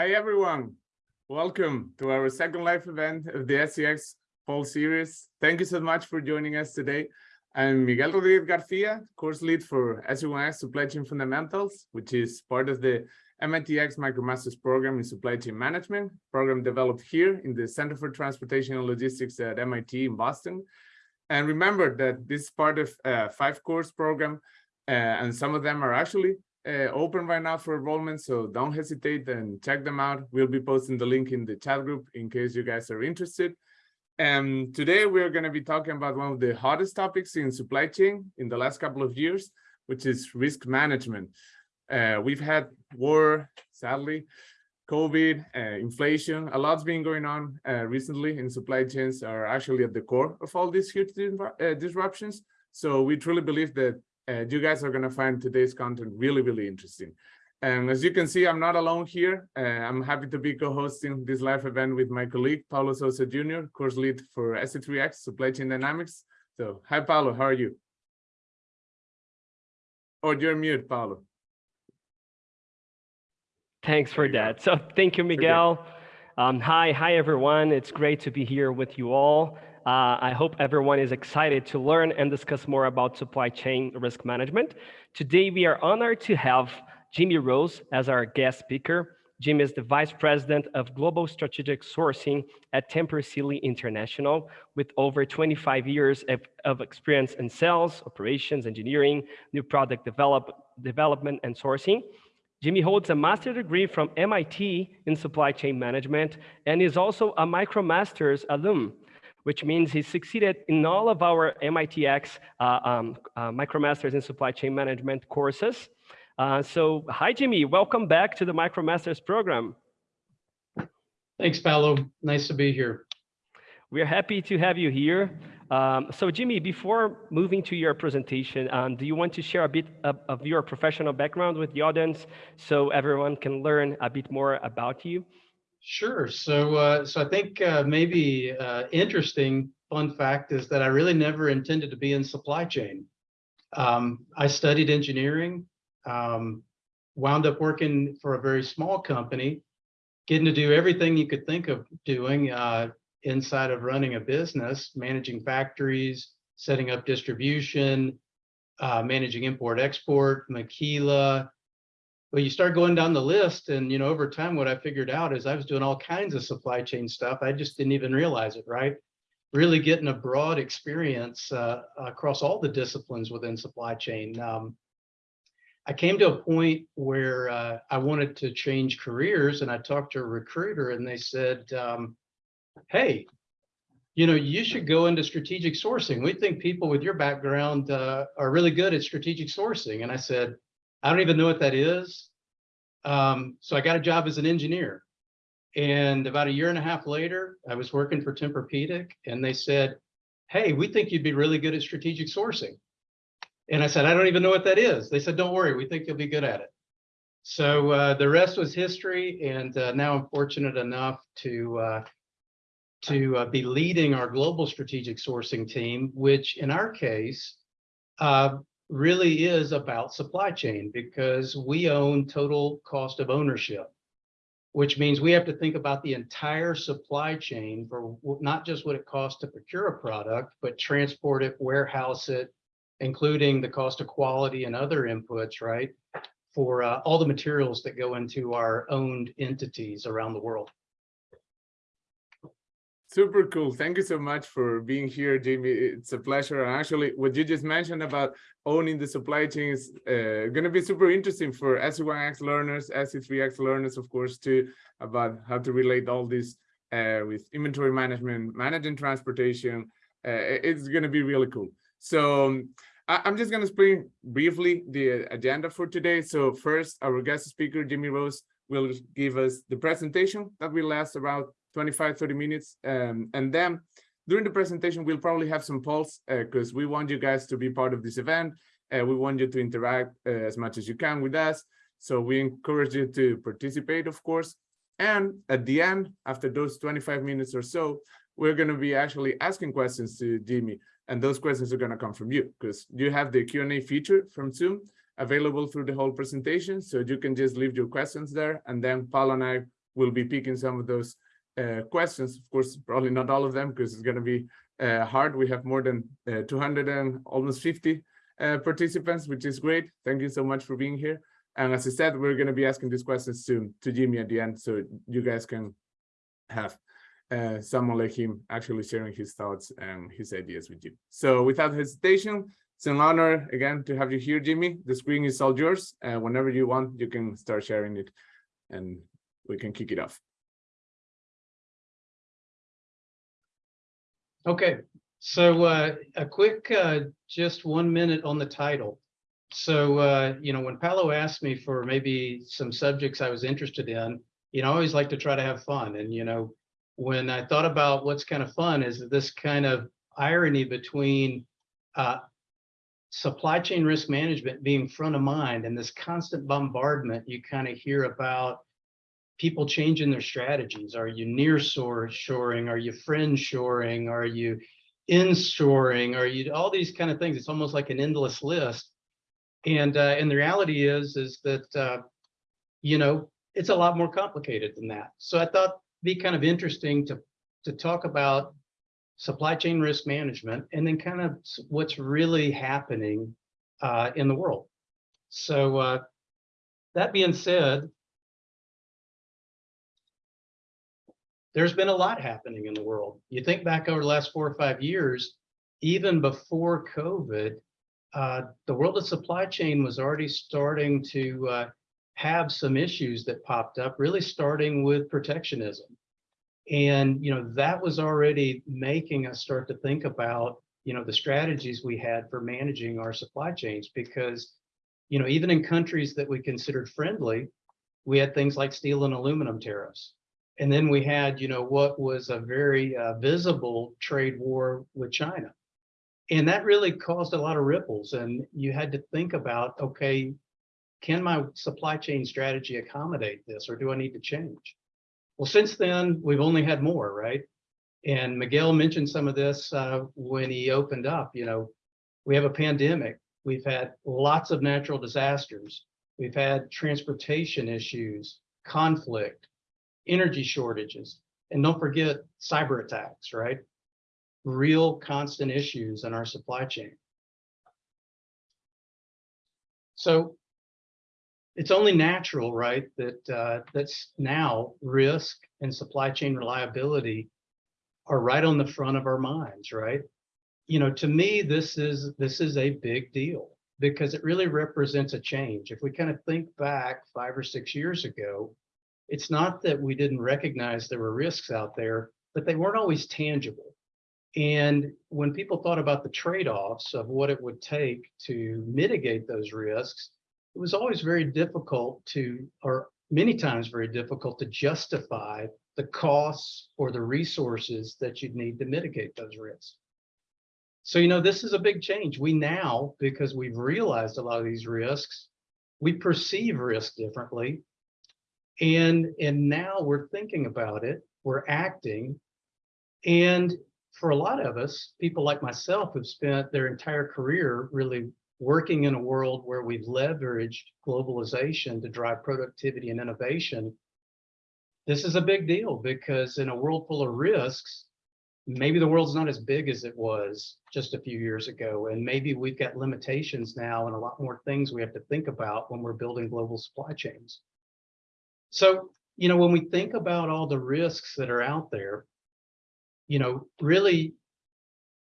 Hi, everyone. Welcome to our second live event of the SCX Fall Series. Thank you so much for joining us today. I'm Miguel Rodriguez Garcia, course lead for SC1X Supply Chain Fundamentals, which is part of the MITx MicroMasters program in Supply Chain Management, program developed here in the Center for Transportation and Logistics at MIT in Boston. And remember that this is part of a five course program, uh, and some of them are actually uh, open right now for enrollment, so don't hesitate and check them out. We'll be posting the link in the chat group in case you guys are interested. And today we're going to be talking about one of the hottest topics in supply chain in the last couple of years, which is risk management. Uh, we've had war, sadly, COVID, uh, inflation, a lot's been going on uh, recently in supply chains are actually at the core of all these huge uh, disruptions. So we truly believe that uh, you guys are going to find today's content really, really interesting. And as you can see, I'm not alone here. Uh, I'm happy to be co-hosting this live event with my colleague, Paulo Sousa Jr., course lead for SC3X, Supply Chain Dynamics. So, hi, Paulo, how are you? Oh, you're mute, Paulo. Thanks for that. So thank you, Miguel. Um, hi, hi, everyone. It's great to be here with you all. Uh, I hope everyone is excited to learn and discuss more about supply chain risk management. Today, we are honored to have Jimmy Rose as our guest speaker. Jim is the Vice President of Global Strategic Sourcing at Tempur Sealy International with over 25 years of, of, experience in sales, operations, engineering, new product develop, development, and sourcing. Jimmy holds a master's degree from MIT in supply chain management and is also a MicroMasters alum which means he succeeded in all of our MITx uh, um, uh, MicroMasters in Supply Chain Management courses. Uh, so hi, Jimmy, welcome back to the MicroMasters program. Thanks, Paulo. Nice to be here. We're happy to have you here. Um, so Jimmy, before moving to your presentation, um, do you want to share a bit of, of, your professional background with the audience so everyone can learn a bit more about you? Sure. So, uh, so I think uh, maybe uh, interesting fun fact is that I really never intended to be in supply chain. Um, I studied engineering, um, wound up working for a very small company, getting to do everything you could think of doing uh, inside of running a business, managing factories, setting up distribution, uh, managing import export, maquila, well, you start going down the list and, you know, over time, what I figured out is I was doing all kinds of supply chain stuff. I just didn't even realize it, right? Really getting a broad experience uh, across all the disciplines within supply chain. Um, I came to a point where uh, I wanted to change careers and I talked to a recruiter and they said, um, hey, you know, you should go into strategic sourcing. We think people with your background uh, are really good at strategic sourcing. And I said, I don't even know what that is. Um, so I got a job as an engineer. And about a year and a half later, I was working for Tempur-Pedic and they said, hey, we think you'd be really good at strategic sourcing. And I said, I don't even know what that is. They said, don't worry, we think you'll be good at it. So uh, the rest was history. And uh, now I'm fortunate enough to uh, to uh, be leading our global strategic sourcing team, which in our case, uh, really is about supply chain because we own total cost of ownership, which means we have to think about the entire supply chain for not just what it costs to procure a product, but transport it, warehouse it, including the cost of quality and other inputs, right? For uh, all the materials that go into our owned entities around the world. Super cool. Thank you so much for being here, Jamie. It's a pleasure. And actually, what you just mentioned about owning the supply chain is uh, going to be super interesting for SC1X learners, SC3X learners, of course, too, about how to relate all this uh, with inventory management, managing transportation. Uh, it's going to be really cool. So um, I am just going to explain briefly the agenda for today. So first, our guest speaker, Jimmy Rose, will give us the presentation that will last about 25, 30 minutes. Um, and then during the presentation, we'll probably have some polls because uh, we want you guys to be part of this event. Uh, we want you to interact uh, as much as you can with us. So we encourage you to participate, of course. And at the end, after those 25 minutes or so, we're going to be actually asking questions to Jimmy. And those questions are going to come from you because you have the Q&A feature from Zoom available through the whole presentation. So you can just leave your questions there. And then Paul and I we'll be picking some of those questions. Of course, probably not all of them because it's going to be uh, hard. We have more than uh, 200 and almost 50 uh, participants, which is great. Thank you so much for being here. And as I said, we're going to be asking these questions to, to Jimmy at the end, so you guys can have uh, someone like him actually sharing his thoughts and his ideas with you. So without hesitation, it's an honor again to have you here, Jimmy. The screen is all yours. And whenever you want, you can start sharing it and we can kick it off. Okay, so uh, a quick, uh, just one minute on the title. So, uh, you know, when Paulo asked me for maybe some subjects I was interested in, you know, I always like to try to have fun. And, you know, when I thought about what's kind of fun is this kind of irony between uh, supply chain risk management being front of mind and this constant bombardment you kind of hear about people changing their strategies. Are you near shoring? Are you friend shoring? Are you inshoring? Are you all these kind of things? It's almost like an endless list. And uh, and the reality is is that uh, you know it's a lot more complicated than that. So I thought it'd be kind of interesting to to talk about supply chain risk management and then kind of what's really happening uh, in the world. So uh, that being said, there's been a lot happening in the world. You think back over the last four or five years, even before COVID, uh, the world of supply chain was already starting to uh, have some issues that popped up, really starting with protectionism. And, you know, that was already making us start to think about, you know, the strategies we had for managing our supply chains because, you know, even in countries that we considered friendly, we had things like steel and aluminum tariffs. And then we had, you know, what was a very uh, visible trade war with China. And that really caused a lot of ripples. And you had to think about, okay, can my supply chain strategy accommodate this or do I need to change? Well, since then, we've only had more, right? And Miguel mentioned some of this uh, when he opened up, you know, we have a pandemic. We've had lots of natural disasters. We've had transportation issues, conflict, energy shortages, and don't forget cyber attacks, right? Real constant issues in our supply chain. So it's only natural, right, that uh, that's now risk and supply chain reliability are right on the front of our minds, right? You know, to me, this is this is a big deal because it really represents a change. If we kind of think back five or six years ago, it's not that we didn't recognize there were risks out there, but they weren't always tangible. And when people thought about the trade-offs of what it would take to mitigate those risks, it was always very difficult to, or many times very difficult to justify the costs or the resources that you'd need to mitigate those risks. So, you know, this is a big change. We now, because we've realized a lot of these risks, we perceive risk differently. And, and now we're thinking about it, we're acting. And for a lot of us, people like myself have spent their entire career really working in a world where we've leveraged globalization to drive productivity and innovation, this is a big deal because in a world full of risks, maybe the world's not as big as it was just a few years ago. And maybe we've got limitations now and a lot more things we have to think about when we're building global supply chains. So, you know, when we think about all the risks that are out there, you know, really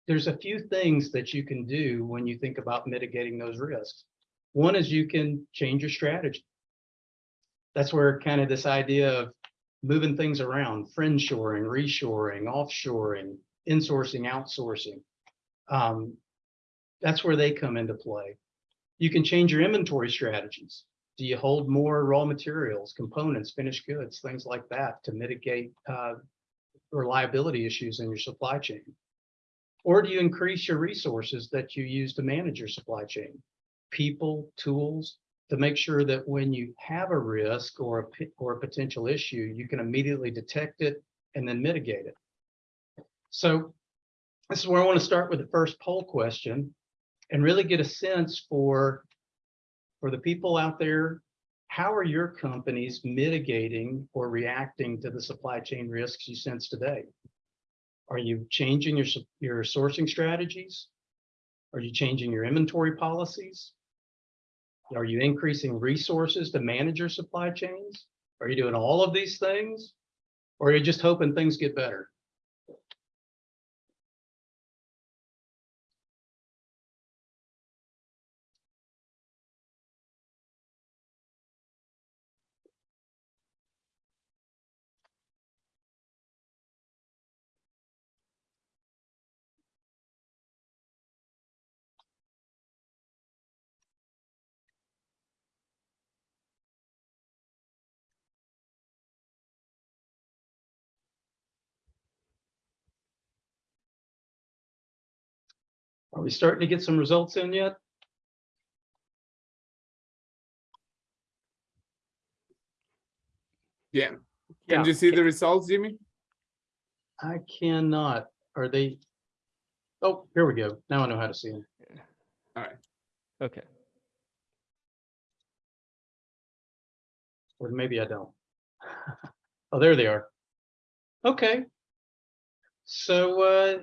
there's a few things that you can do when you think about mitigating those risks. One is you can change your strategy. That's where kind of this idea of moving things around, friend shoring, reshoring, offshoring, insourcing, outsourcing. Um, that's where they come into play. You can change your inventory strategies. Do you hold more raw materials, components, finished goods, things like that to mitigate uh, reliability issues in your supply chain? Or do you increase your resources that you use to manage your supply chain? People, tools, to make sure that when you have a risk or a, or a potential issue, you can immediately detect it and then mitigate it. So this is where I want to start with the first poll question and really get a sense for, for the people out there how are your companies mitigating or reacting to the supply chain risks you sense today? Are you changing your, your sourcing strategies? Are you changing your inventory policies? Are you increasing resources to manage your supply chains? Are you doing all of these things? Or are you just hoping things get better? Are we starting to get some results in yet? Yeah. Yeah. Can you see the results, Jimmy? I cannot. Are they? Oh, here we go. Now I know how to see them. All right. Okay. Or maybe I don't. Oh, there they are. Okay. So, uh,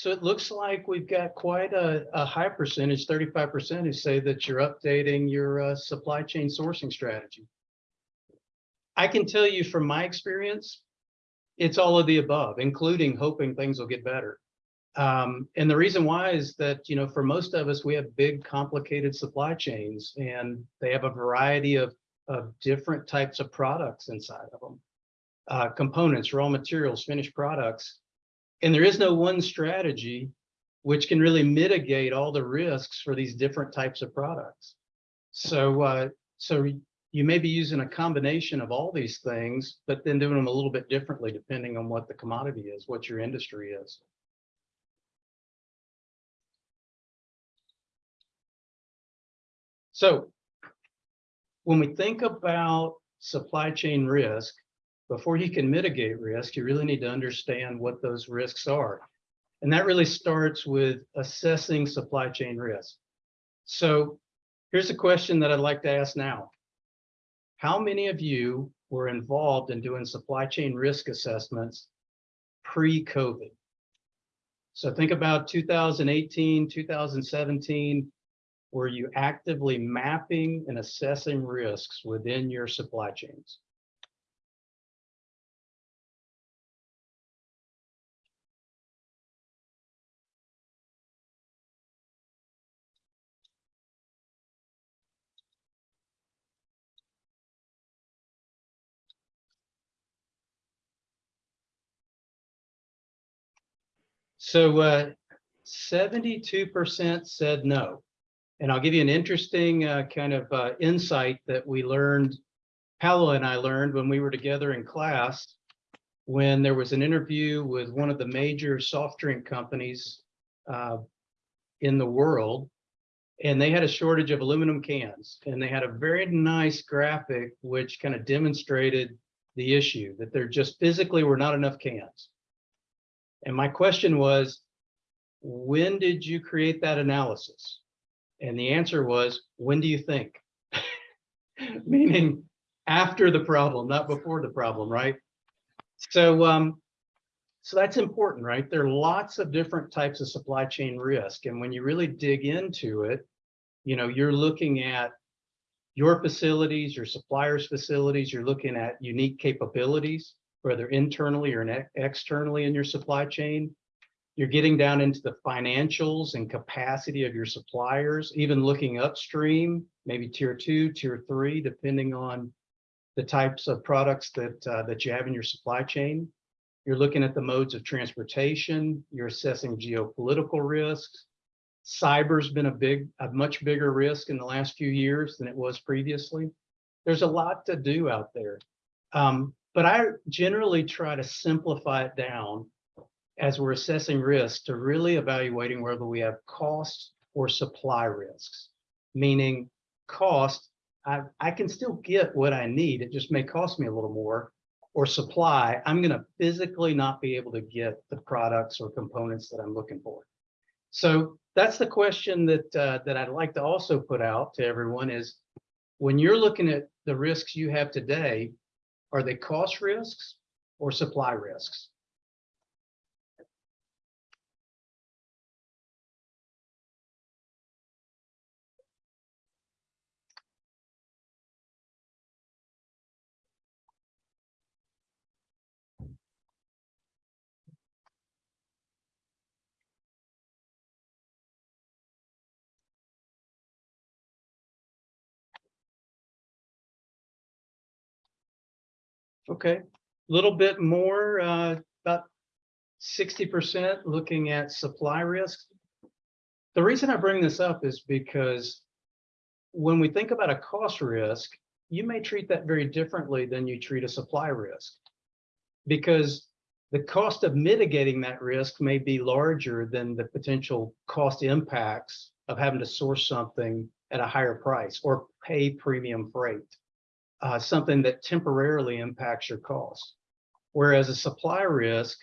so it looks like we've got quite a, a high percentage, thirty-five percent who say that you're updating your, uh, supply chain sourcing strategy. I can tell you from my experience, it's all of the above, including hoping things will get better. Um, and the reason why is that, you know, for most of us, we have big, complicated supply chains and they have a variety of of different types of products inside of them. Uh, components, raw materials, finished products. And there is no one strategy which can really mitigate all the risks for these different types of products. So, uh, so you may be using a combination of all these things, but then doing them a little bit differently depending on what the commodity is, what your industry is. So when we think about supply chain risk, before you can mitigate risk, you really need to understand what those risks are. And that really starts with assessing supply chain risk. So here's a question that I'd like to ask now. How many of you were involved in doing supply chain risk assessments pre-COVID? So think about 2018, 2017, were you actively mapping and assessing risks within your supply chains? So uh, 72% said no. And I'll give you an interesting uh, kind of uh, insight that we learned, Paulo and I learned when we were together in class, when there was an interview with one of the major soft drink companies uh, in the world, and they had a shortage of aluminum cans, and they had a very nice graphic which kind of demonstrated the issue that there just physically were not enough cans. And my question was, when did you create that analysis? And the answer was, when do you think? Meaning after the problem, not before the problem, right? So, um, so that's important, right? There are lots of different types of supply chain risk. And when you really dig into it, you know, you're looking at your facilities, your suppliers' facilities, you're looking at unique capabilities, whether internally or externally in your supply chain. You're getting down into the financials and capacity of your suppliers, even looking upstream, maybe tier two, tier three, depending on the types of products that uh, that you have in your supply chain. You're looking at the modes of transportation. You're assessing geopolitical risks. Cyber's been a big, a much bigger risk in the last few years than it was previously. There's a lot to do out there. Um, but I generally try to simplify it down as we're assessing risk to really evaluating whether we have cost or supply risks, meaning cost, I, I can still get what I need. It just may cost me a little more or supply. I'm going to physically not be able to get the products or components that I'm looking for. So that's the question that uh, that I'd like to also put out to everyone is When you're looking at the risks you have today, are they cost risks or supply risks? Okay, a little bit more, uh, about sixty percent looking at supply risk. The reason I bring this up is because when we think about a cost risk, you may treat that very differently than you treat a supply risk. Because the cost of mitigating that risk may be larger than the potential cost impacts of having to source something at a higher price or pay premium freight uh, something that temporarily impacts your cost. Whereas a supply risk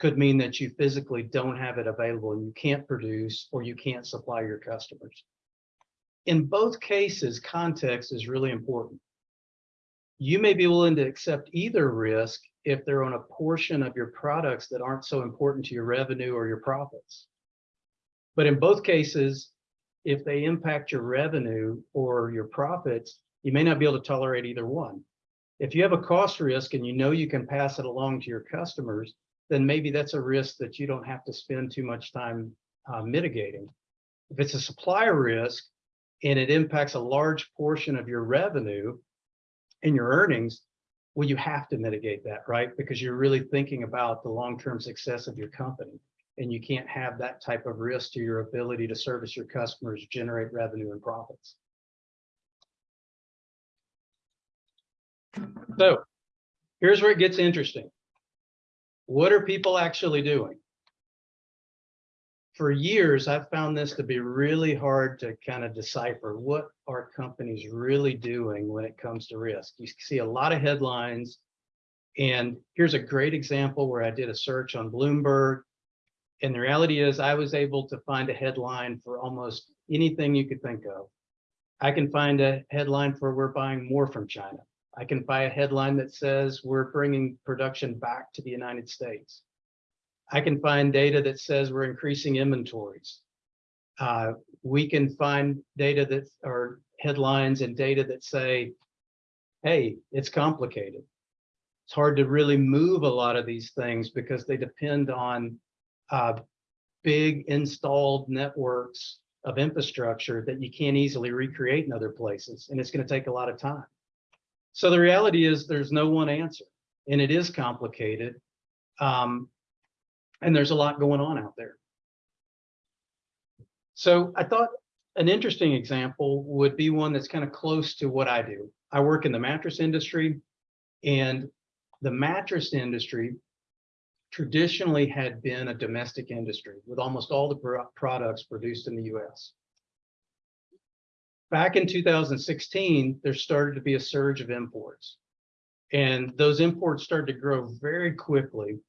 could mean that you physically don't have it available and you can't produce or you can't supply your customers. In both cases, context is really important. You may be willing to accept either risk if they're on a portion of your products that aren't so important to your revenue or your profits. But in both cases, if they impact your revenue or your profits, you may not be able to tolerate either one. If you have a cost risk and you know you can pass it along to your customers, then maybe that's a risk that you don't have to spend too much time uh, mitigating. If it's a supplier risk and it impacts a large portion of your revenue and your earnings, well, you have to mitigate that, right? Because you're really thinking about the long-term success of your company and you can't have that type of risk to your ability to service your customers, generate revenue and profits. So here's where it gets interesting. What are people actually doing? For years, I've found this to be really hard to kind of decipher what are companies really doing when it comes to risk. You see a lot of headlines. And here's a great example where I did a search on Bloomberg. And the reality is I was able to find a headline for almost anything you could think of. I can find a headline for we're buying more from China. I can buy a headline that says we're bringing production back to the United States. I can find data that says we're increasing inventories. Uh, we can find data that are headlines and data that say, hey, it's complicated. It's hard to really move a lot of these things because they depend on uh, big installed networks of infrastructure that you can't easily recreate in other places. And it's going to take a lot of time. So the reality is there's no one answer and it is complicated. Um, and there's a lot going on out there. So I thought an interesting example would be one that's kind of close to what I do. I work in the mattress industry and the mattress industry traditionally had been a domestic industry with almost all the products produced in the US back in 2016, there started to be a surge of imports. And those imports started to grow very quickly,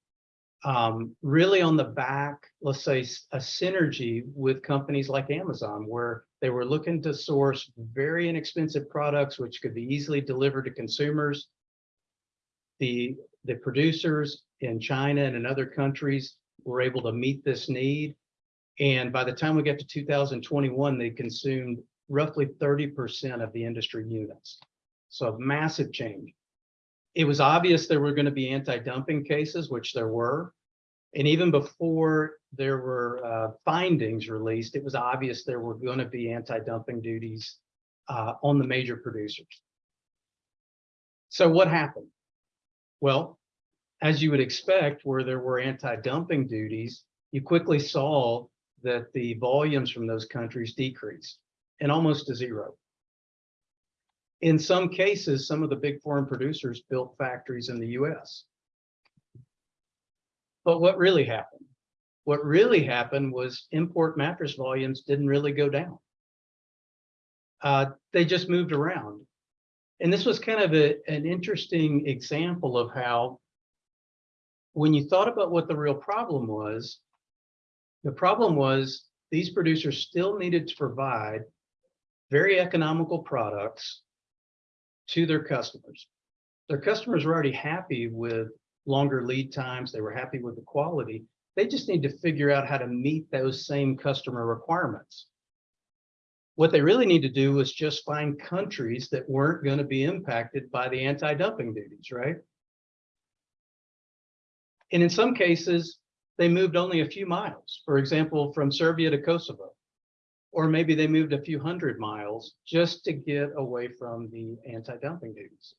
um, really on the back, let's say, a synergy with companies like Amazon, where they were looking to source very inexpensive products, which could be easily delivered to consumers. The, the producers in China and in other countries were able to meet this need. And by the time we get to 2021, they consumed roughly 30% of the industry units. So a massive change. It was obvious there were going to be anti-dumping cases, which there were. And even before there were uh, findings released, it was obvious there were going to be anti-dumping duties uh, on the major producers. So what happened? Well, as you would expect, where there were anti-dumping duties, you quickly saw that the volumes from those countries decreased and almost to zero. In some cases, some of the big foreign producers built factories in the US. But what really happened? What really happened was import mattress volumes didn't really go down. Uh, they just moved around. And this was kind of a, an interesting example of how when you thought about what the real problem was, the problem was these producers still needed to provide very economical products to their customers. Their customers were already happy with longer lead times. They were happy with the quality. They just need to figure out how to meet those same customer requirements. What they really need to do is just find countries that weren't going to be impacted by the anti-dumping duties, right? And in some cases, they moved only a few miles, for example, from Serbia to Kosovo. Or maybe they moved a few hundred miles just to get away from the anti-dumping duties.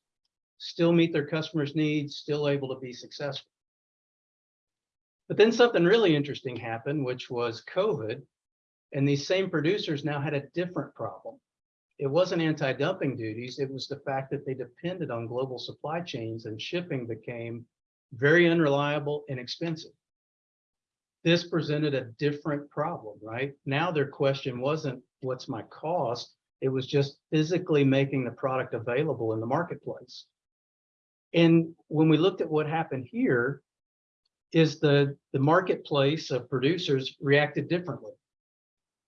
Still meet their customers' needs, still able to be successful. But then something really interesting happened, which was COVID. And these same producers now had a different problem. It wasn't anti-dumping duties. It was the fact that they depended on global supply chains and shipping became very unreliable and expensive. This presented a different problem, right? Now their question wasn't what's my cost? It was just physically making the product available in the marketplace. And when we looked at what happened here, is the, the marketplace of producers reacted differently.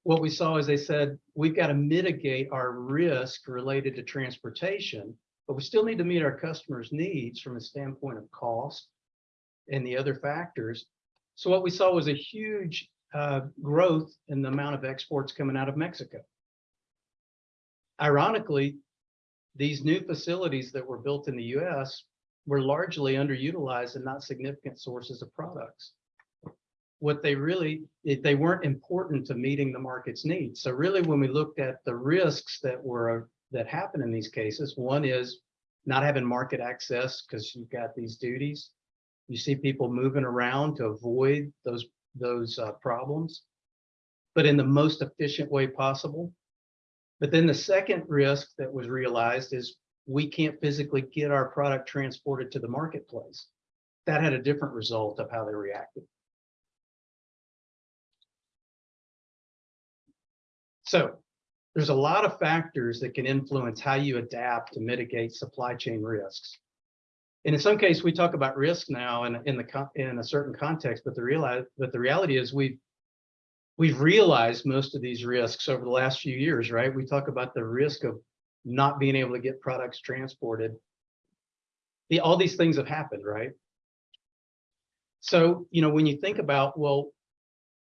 What we saw is they said, we've got to mitigate our risk related to transportation, but we still need to meet our customers' needs from a standpoint of cost and the other factors. So what we saw was a huge uh, growth in the amount of exports coming out of Mexico. Ironically, these new facilities that were built in the US were largely underutilized and not significant sources of products. What they really, they weren't important to meeting the market's needs. So really, when we looked at the risks that were that happen in these cases, one is not having market access because you've got these duties. You see people moving around to avoid those those uh, problems, but in the most efficient way possible. But then the second risk that was realized is we can't physically get our product transported to the marketplace. That had a different result of how they reacted. So there's a lot of factors that can influence how you adapt to mitigate supply chain risks. And in some case, we talk about risk now in, in the in a certain context, but the realize but the reality is we've we've realized most of these risks over the last few years, right? We talk about the risk of not being able to get products transported. The, all these things have happened, right? So, you know, when you think about, well,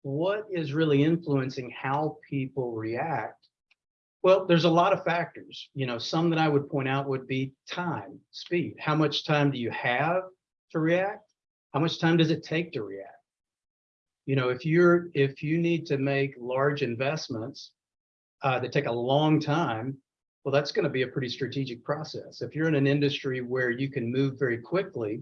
what is really influencing how people react? Well, there's a lot of factors, you know, some that I would point out would be time, speed. How much time do you have to react? How much time does it take to react? You know, if you're if you need to make large investments uh, that take a long time, well, that's going to be a pretty strategic process. If you're in an industry where you can move very quickly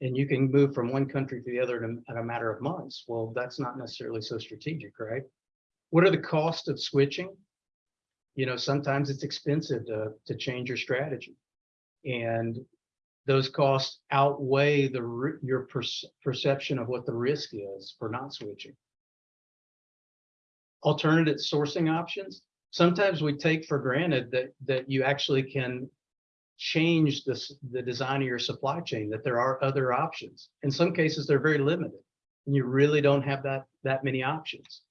and you can move from one country to the other in a, in a matter of months, well, that's not necessarily so strategic, right? What are the costs of switching? You know, sometimes it's expensive to, to change your strategy. And those costs outweigh the your per perception of what the risk is for not switching. Alternative sourcing options sometimes we take for granted that that you actually can change this the design of your supply chain that there are other options in some cases they're very limited and you really don't have that that many options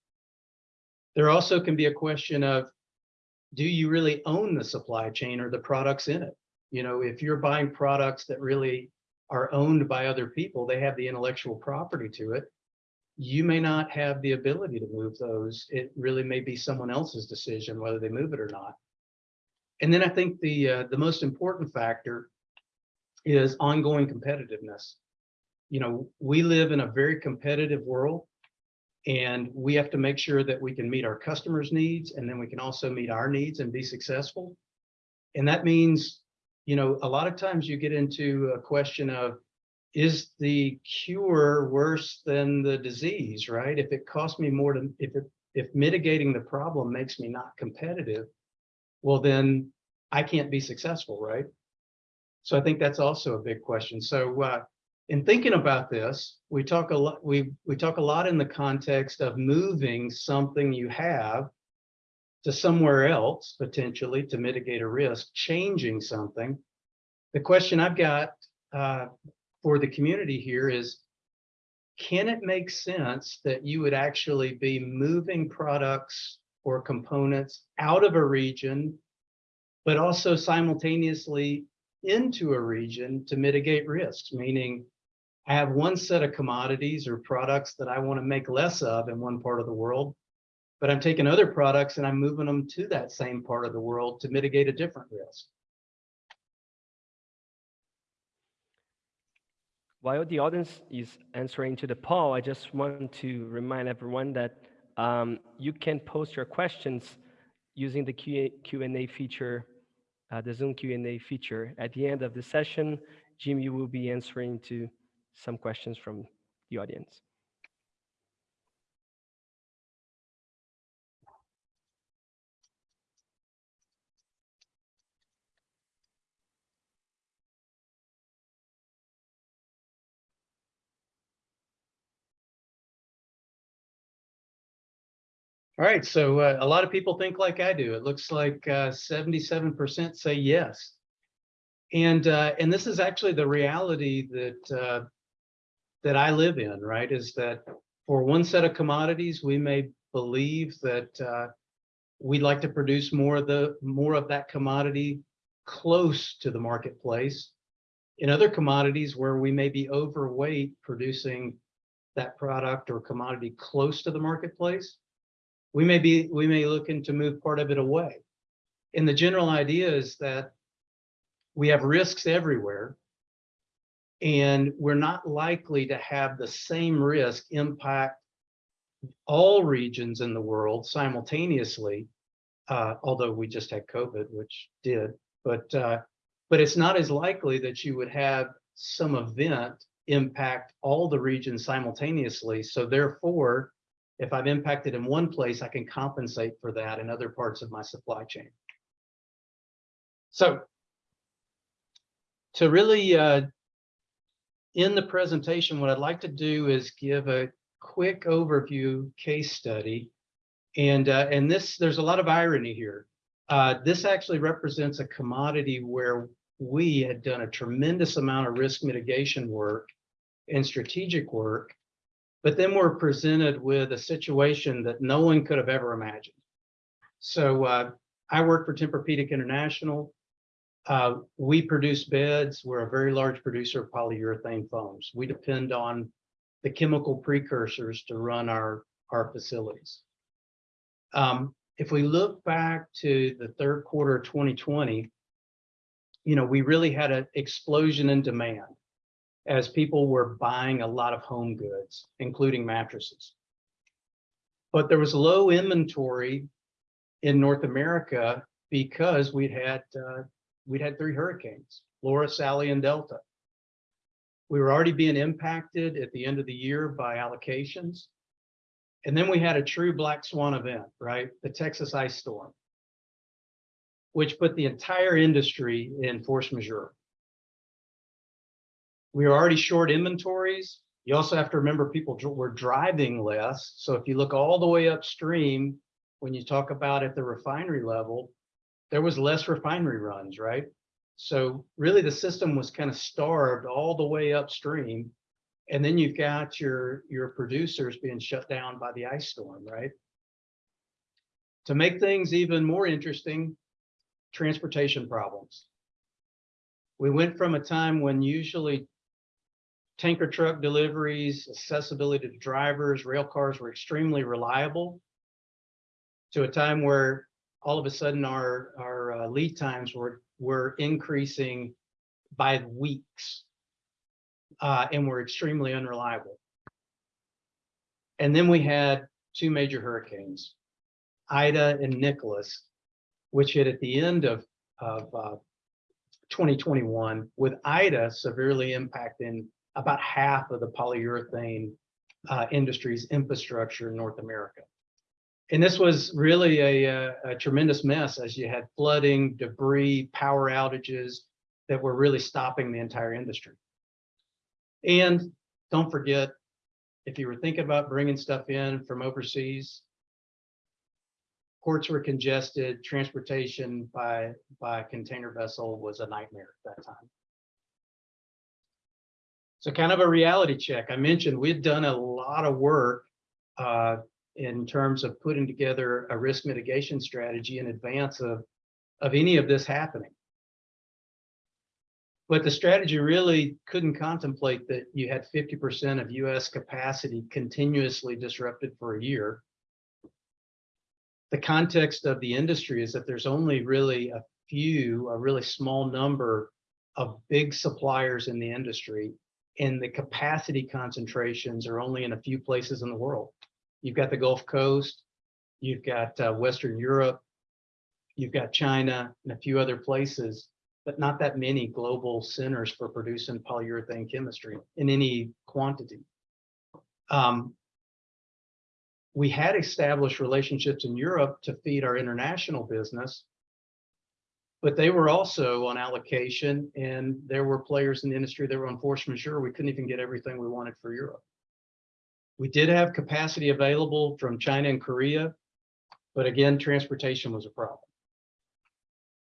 there also can be a question of do you really own the supply chain or the products in it you know if you're buying products that really are owned by other people they have the intellectual property to it you may not have the ability to move those. It really may be someone else's decision whether they move it or not. And then I think the uh, the most important factor is ongoing competitiveness. You know, we live in a very competitive world and we have to make sure that we can meet our customers' needs and then we can also meet our needs and be successful. And that means, you know, a lot of times you get into a question of is the cure worse than the disease, right? If it costs me more to, if it, if mitigating the problem makes me not competitive, well, then I can't be successful, right? So I think that's also a big question. So uh, in thinking about this, we talk a lot, we, we talk a lot in the context of moving something you have to somewhere else, potentially to mitigate a risk, changing something. The question I've got uh, for the community here is, can it make sense that you would actually be moving products or components out of a region, but also simultaneously into a region to mitigate risks, meaning I have one set of commodities or products that I want to make less of in one part of the world, but I'm taking other products and I'm moving them to that same part of the world to mitigate a different risk. While the audience is answering to the poll, I just want to remind everyone that um, you can post your questions using the Q&A feature, uh, the Zoom Q&A feature. At the end of the session, Jimmy will be answering to some questions from the audience. All right, so uh, a lot of people think like I do. It looks like 77% uh, say yes. And uh, and this is actually the reality that uh, that I live in, right? Is that for one set of commodities, we may believe that uh, we'd like to produce more of the more of that commodity close to the marketplace. In other commodities where we may be overweight producing that product or commodity close to the marketplace, we may be we may looking to move part of it away. And the general idea is that we have risks everywhere and we're not likely to have the same risk impact all regions in the world simultaneously, uh, although we just had COVID, which did, but uh, but it's not as likely that you would have some event impact all the regions simultaneously. So therefore, if I'm impacted in one place, I can compensate for that in other parts of my supply chain. So to really uh, in the presentation, what I'd like to do is give a quick overview case study. And, uh, and this, there's a lot of irony here. Uh, this actually represents a commodity where we had done a tremendous amount of risk mitigation work and strategic work but then we're presented with a situation that no one could have ever imagined. So uh, I work for Tempur-Pedic International. Uh, we produce beds. We're a very large producer of polyurethane foams. We depend on the chemical precursors to run our, our facilities. Um, if we look back to the third quarter of 2020, you know, we really had an explosion in demand as people were buying a lot of home goods, including mattresses. But there was low inventory in North America because we'd had uh, we'd had three hurricanes, Laura, Sally, and Delta. We were already being impacted at the end of the year by allocations. And then we had a true black swan event, right? The Texas ice storm, which put the entire industry in force majeure we were already short inventories. You also have to remember people were driving less. So if you look all the way upstream, when you talk about at the refinery level, there was less refinery runs, right? So really the system was kind of starved all the way upstream. And then you've got your, your producers being shut down by the ice storm, right? To make things even more interesting, transportation problems. We went from a time when usually tanker truck deliveries, accessibility to drivers, rail cars were extremely reliable to a time where all of a sudden our, our uh, lead times were, were increasing by weeks uh, and were extremely unreliable. And then we had two major hurricanes, Ida and Nicholas, which hit at the end of, of uh, 2021, with Ida severely impacting about half of the polyurethane uh, industry's infrastructure in North America. And this was really a, a, a, tremendous mess as you had flooding, debris, power outages that were really stopping the entire industry. And don't forget, if you were thinking about bringing stuff in from overseas, ports were congested, transportation by, by container vessel was a nightmare at that time. So kind of a reality check. I mentioned we'd done a lot of work uh, in terms of putting together a risk mitigation strategy in advance of, of any of this happening. But the strategy really couldn't contemplate that you had 50% of US capacity continuously disrupted for a year. The context of the industry is that there's only really a few, a really small number of big suppliers in the industry, and the capacity concentrations are only in a few places in the world. You've got the Gulf Coast, you've got uh, Western Europe, you've got China, and a few other places, but not that many global centers for producing polyurethane chemistry in any quantity. Um, we had established relationships in Europe to feed our international business, but they were also on allocation and there were players in the industry that were on force majeure. We couldn't even get everything we wanted for Europe. We did have capacity available from China and Korea, but again, transportation was a problem.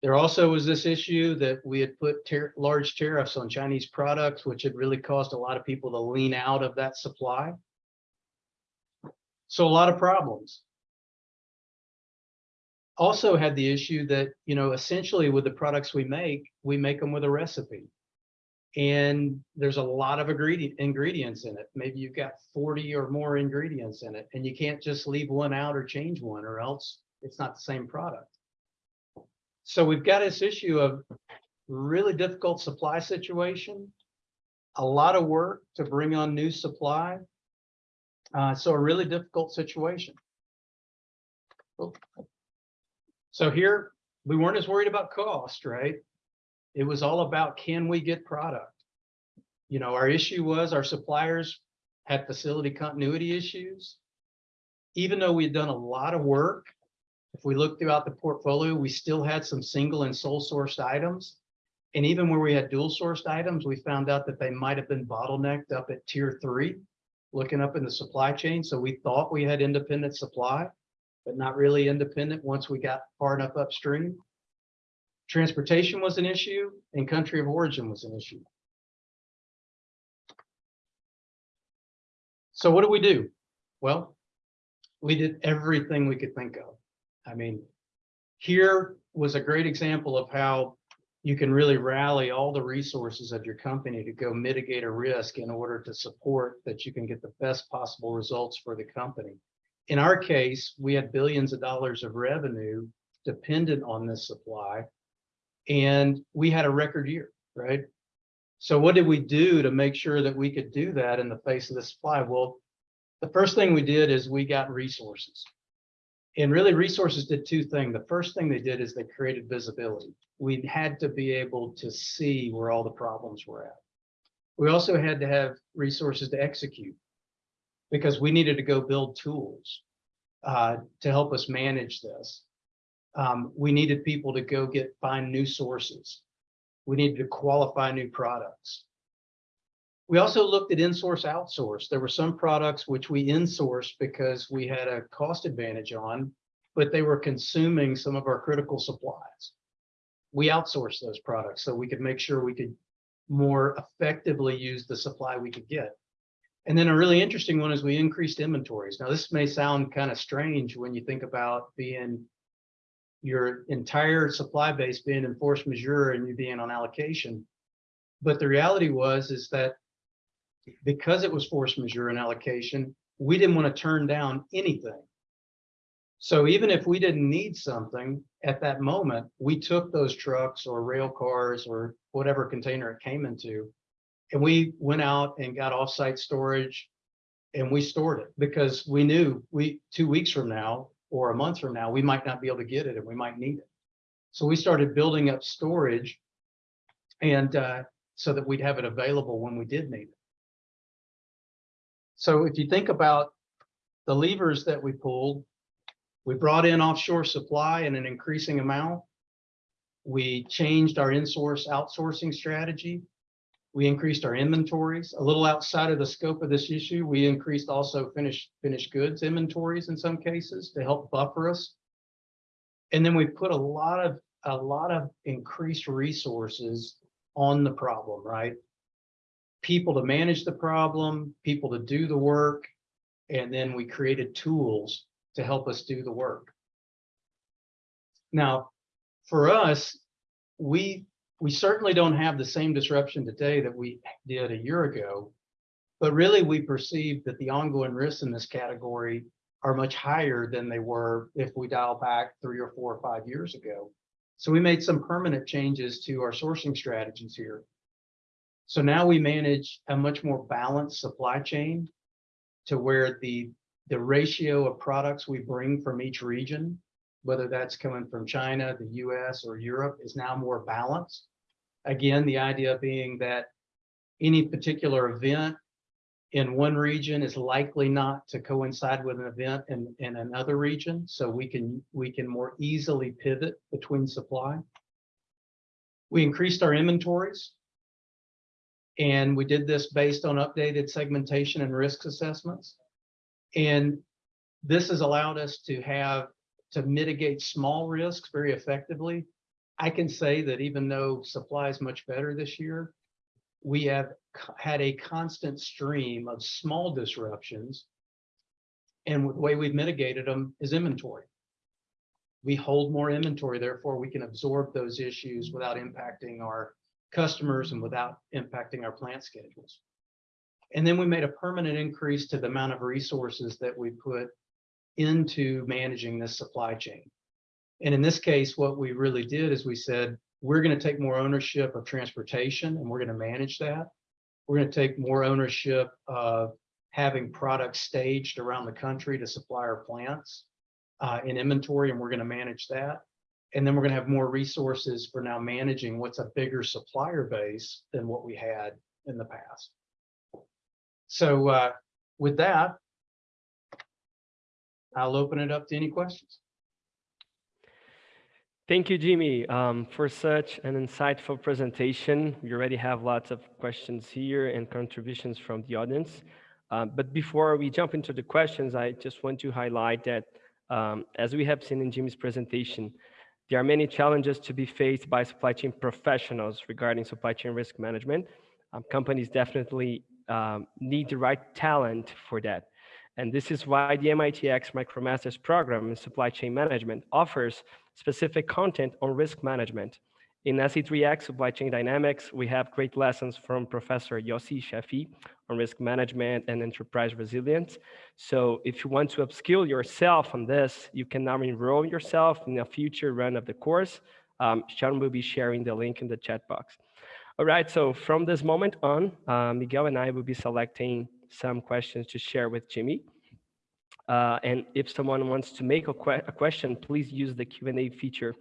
There also was this issue that we had put tar large tariffs on Chinese products, which had really caused a lot of people to lean out of that supply. So a lot of problems. Also had the issue that, you know, essentially with the products we make, we make them with a recipe. And there's a lot of ingredients in it. Maybe you've got 40 or more ingredients in it, and you can't just leave one out or change one, or else it's not the same product. So we've got this issue of really difficult supply situation, a lot of work to bring on new supply. Uh, so a really difficult situation. So here, we weren't as worried about cost, right? It was all about, can we get product? You know, our issue was our suppliers had facility continuity issues. Even though we had done a lot of work if we look throughout the portfolio, we still had some single and sole sourced items. And even where we had dual sourced items, we found out that they might have been bottlenecked up at tier three, looking up in the supply chain. So we thought we had independent supply, but not really independent once we got far enough upstream. Transportation was an issue and country of origin was an issue. So what do we do? Well, we did everything we could think of. I mean, here was a great example of how you can really rally all the resources of your company to go mitigate a risk in order to support that you can get the best possible results for the company. In our case, we had billions of dollars of revenue dependent on this supply, and we had a record year, right? So what did we do to make sure that we could do that in the face of the supply? Well, the first thing we did is we got resources. And really resources did two things. The first thing they did is they created visibility. We had to be able to see where all the problems were at. We also had to have resources to execute because we needed to go build tools uh, to help us manage this. Um, we needed people to go get find new sources. We needed to qualify new products. We also looked at in-source outsource. There were some products which we in-sourced because we had a cost advantage on, but they were consuming some of our critical supplies. We outsourced those products so we could make sure we could more effectively use the supply we could get. And then a really interesting one is we increased inventories. Now this may sound kind of strange when you think about being your entire supply base being in force majeure and you being on allocation. But the reality was is that because it was force majeure and allocation, we didn't want to turn down anything. So even if we didn't need something at that moment, we took those trucks or rail cars or whatever container it came into, and we went out and got offsite storage and we stored it because we knew we two weeks from now or a month from now, we might not be able to get it and we might need it. So we started building up storage and uh, so that we'd have it available when we did need it. So if you think about the levers that we pulled, we brought in offshore supply in an increasing amount. We changed our in-source outsourcing strategy. We increased our inventories a little outside of the scope of this issue. We increased also finished finished goods inventories in some cases to help buffer us. And then we put a lot of a lot of increased resources on the problem, right? people to manage the problem, people to do the work, And then we created tools to help us do the work. Now, for us, we, we certainly don't have the same disruption today that we did a year ago. But really, we perceive that the ongoing risks in this category are much higher than they were if we dial back three or four or five years ago. So we made some permanent changes to our sourcing strategies here. So now we manage a much more balanced supply chain to where the, the ratio of products we bring from each region, whether that's coming from China, the US, or Europe, is now more balanced. Again, the idea being that any particular event in one region is likely not to coincide with an event in, in another region. So we can, we can more easily pivot between supply. We increased our inventories. And we did this based on updated segmentation and risk assessments. And this has allowed us to have, to mitigate small risks very effectively. I can say that even though supply is much better this year, we have had a constant stream of small disruptions. And the way we've mitigated them is inventory. We hold more inventory, therefore we can absorb those issues without impacting our customers and without impacting our plant schedules. And then we made a permanent increase to the amount of resources that we put into managing this supply chain. And in this case, what we really did is we said, we're going to take more ownership of transportation and we're going to manage that. We're going to take more ownership of having products staged around the country to supply our plants uh, in inventory, and we're going to manage that. And then we're going to have more resources for now managing what's a bigger supplier base than what we had in the past. So uh, with that, I'll open it up to any questions. Thank you, Jimmy, um, for such an insightful presentation. We already have lots of questions here and contributions from the audience. Um, but before we jump into the questions, I just want to highlight that um, as we have seen in Jimmy's presentation, there are many challenges to be faced by supply chain professionals regarding supply chain risk management. Um, companies definitely um, need the right talent for that. And this is why the MITx MicroMasters program in supply chain management offers specific content on risk management. In SC3X Supply Chain Dynamics, we have great lessons from Professor Yossi Sheffi on risk management and enterprise resilience. So if you want to upskill yourself on this, you can now enroll yourself in a future run of the course. Um, Sean will be sharing the link in the chat box. All right, so from this moment on, uh, Miguel and I will be selecting some questions to share with Jimmy. Uh, and if someone wants to make a, que a question, please use the Q&A feature.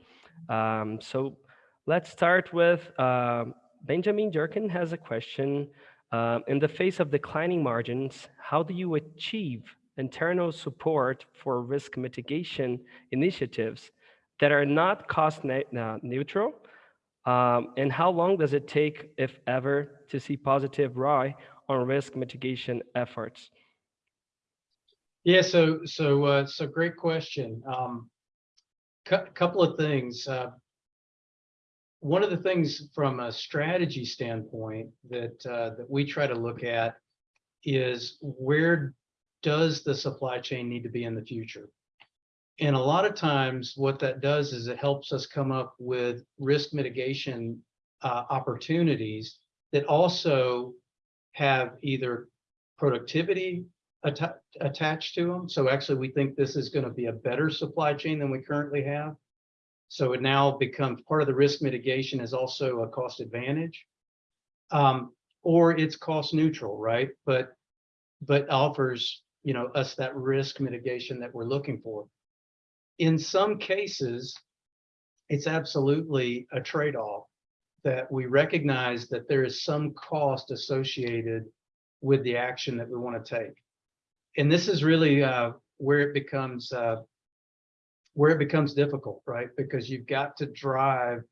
Um, so let's start with uh, Benjamin Durkin has a question. Uh, in the face of declining margins, how do you achieve internal support for risk mitigation initiatives that are not cost ne uh, neutral? Um, and how long does it take, if ever, to see positive ROI on risk mitigation efforts? Yeah, so so uh, so great question. Um, a couple of things. Uh, one of the things from a strategy standpoint that uh, that we try to look at is where does the supply chain need to be in the future? And a lot of times what that does is it helps us come up with risk mitigation uh, opportunities that also have either productivity atta attached to them. So actually, we think this is going to be a better supply chain than we currently have. So it now becomes part of the risk mitigation is also a cost advantage. Um, or it's cost neutral, right? But but offers you know us that risk mitigation that we're looking for. In some cases, it's absolutely a trade-off that we recognize that there is some cost associated with the action that we want to take and this is really uh, where it becomes uh, where it becomes difficult, right? Because you've got to drive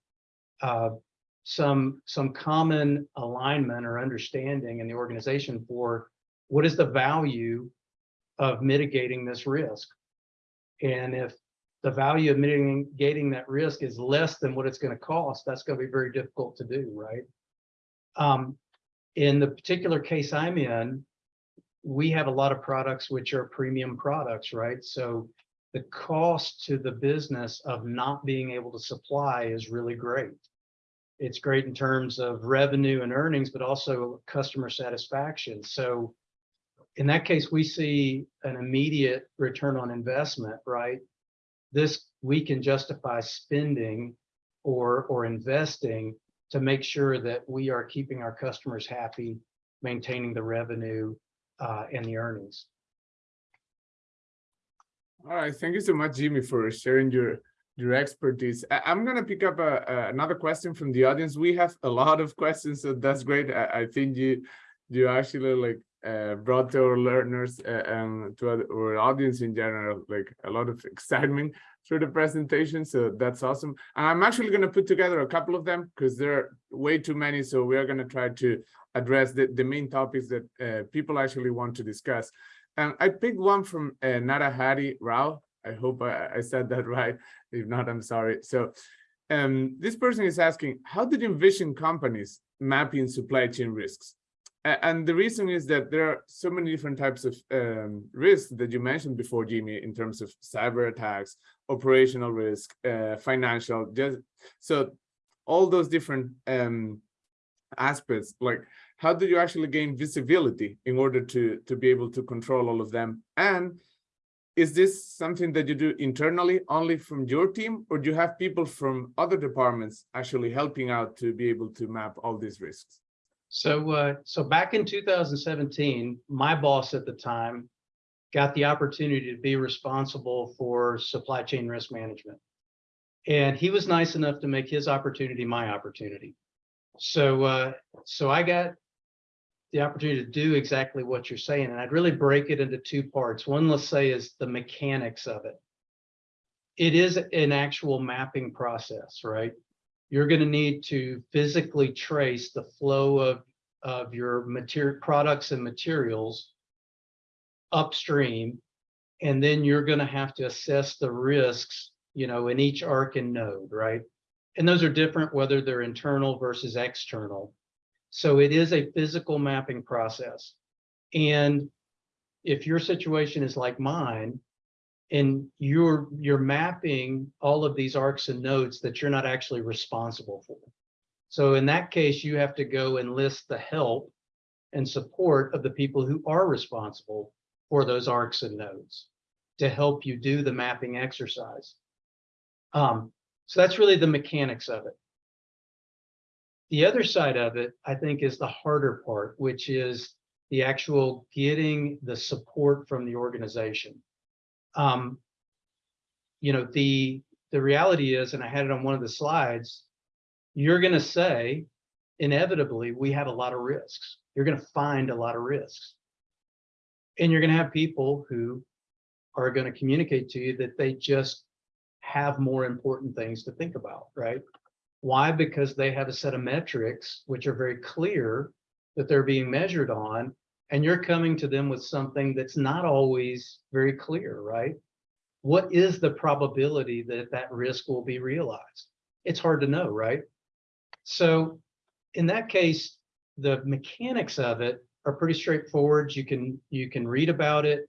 uh, some some common alignment or understanding in the organization for what is the value of mitigating this risk, and if the value of mitigating that risk is less than what it's going to cost, that's going to be very difficult to do, right? Um, in the particular case I'm in, we have a lot of products which are premium products, right? So the cost to the business of not being able to supply is really great. It's great in terms of revenue and earnings, but also customer satisfaction. So in that case, we see an immediate return on investment, right? This, we can justify spending or, or investing to make sure that we are keeping our customers happy, maintaining the revenue uh, and the earnings. All right, thank you so much, Jimmy, for sharing your your expertise. I, am gonna pick up a, a, another question from the audience. We have a lot of questions, so that's great. I, I think you you actually like uh, brought to our learners uh, and to our, audience in general like a lot of excitement through the presentation. So that's awesome. And I'm actually gonna put together a couple of them because there are way too many. So we are gonna try to address the, the main topics that uh, people actually want to discuss. And I picked one from uh, Narahari Rao. I hope I, I, said that right. If not, I'm sorry. So um, this person is asking, how did you envision companies mapping supply chain risks? And the reason is that there are so many different types of um, risks that you mentioned before, Jimmy, in terms of cyber attacks, operational risk, uh, financial, just so all those different um, aspects, like how do you actually gain visibility in order to, to be able to control all of them? And is this something that you do internally only from your team, or do you have people from other departments actually helping out to be able to map all these risks? So, uh, so back in 2017, my boss at the time got the opportunity to be responsible for supply chain risk management. And he was nice enough to make his opportunity my opportunity. So, uh, so I got the opportunity to do exactly what you're saying. And I'd really break it into two parts. One, let's say, is the mechanics of it. It is an actual mapping process, right? You're going to need to physically trace the flow of, of your material products and materials upstream. And then you're going to have to assess the risks, you know, in each arc and node, right? And those are different whether they're internal versus external. So it is a physical mapping process. And if your situation is like mine, and you're you're mapping all of these arcs and nodes that you're not actually responsible for. So in that case, you have to go and list the help and support of the people who are responsible for those arcs and nodes to help you do the mapping exercise. Um, so that's really the mechanics of it. The other side of it, I think, is the harder part, which is the actual getting the support from the organization. Um, you know, the the reality is, and I had it on one of the slides, you're going to say, inevitably, we have a lot of risks. You're going to find a lot of risks. And you're going to have people who are going to communicate to you that they just have more important things to think about, right? Why? Because they have a set of metrics which are very clear that they're being measured on, and you're coming to them with something that's not always very clear, right? What is the probability that that risk will be realized? It's hard to know, right? So in that case, the mechanics of it are pretty straightforward. You can you can read about it.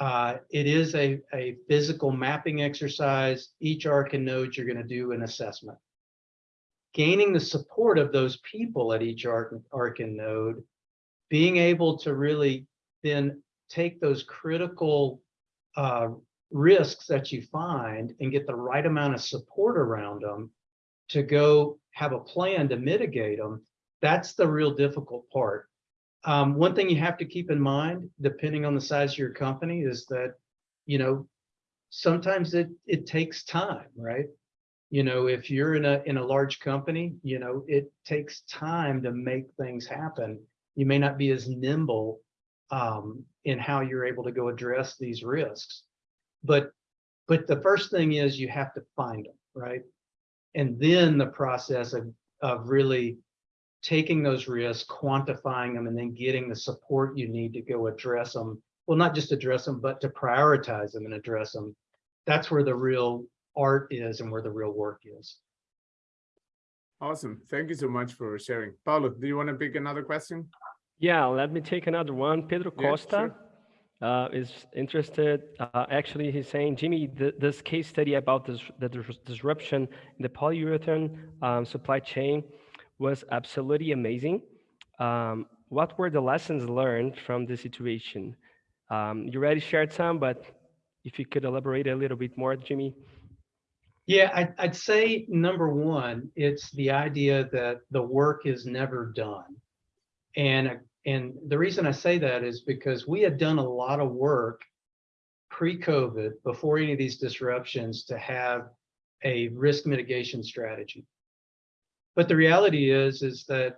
Uh, it is a, a physical mapping exercise. Each arc and node, you're going to do an assessment gaining the support of those people at each arc, arc and node, being able to really then take those critical uh, risks that you find and get the right amount of support around them to go have a plan to mitigate them, that's the real difficult part. Um, one thing you have to keep in mind, depending on the size of your company, is that, you know, sometimes it, it takes time, right? you know, if you're in a in a large company, you know, it takes time to make things happen. You may not be as nimble um, in how you're able to go address these risks. But but the first thing is you have to find them, right? And then the process of of really taking those risks, quantifying them, and then getting the support you need to go address them. Well, not just address them, but to prioritize them and address them. That's where the real art is and where the real work is. Awesome. Thank you so much for sharing. Paulo, do you want to pick another question? Yeah, let me take another one. Pedro Yeah, Costa uh, is interested. Uh, actually, he's saying, Jimmy, th this case study about this, the dis- disruption in the polyurethane um, supply chain was absolutely amazing. Um, what were the lessons learned from the situation? Um, you already shared some, but if you could elaborate a little bit more, Jimmy. Yeah, I'd, I'd say number one, it's the idea that the work is never done. And, and the reason I say that is because we had done a lot of work pre-COVID, before any of these disruptions, to have a risk mitigation strategy. But the reality is, is that,